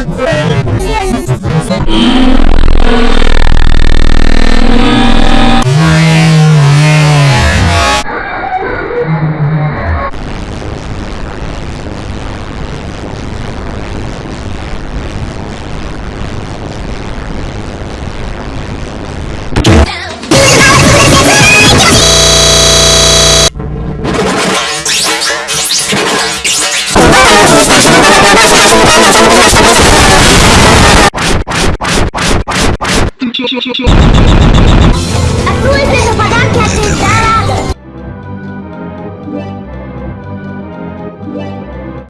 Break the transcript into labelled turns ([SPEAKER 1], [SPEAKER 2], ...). [SPEAKER 1] Yeah.
[SPEAKER 2] 听听，听听。去去去去去去
[SPEAKER 3] 去去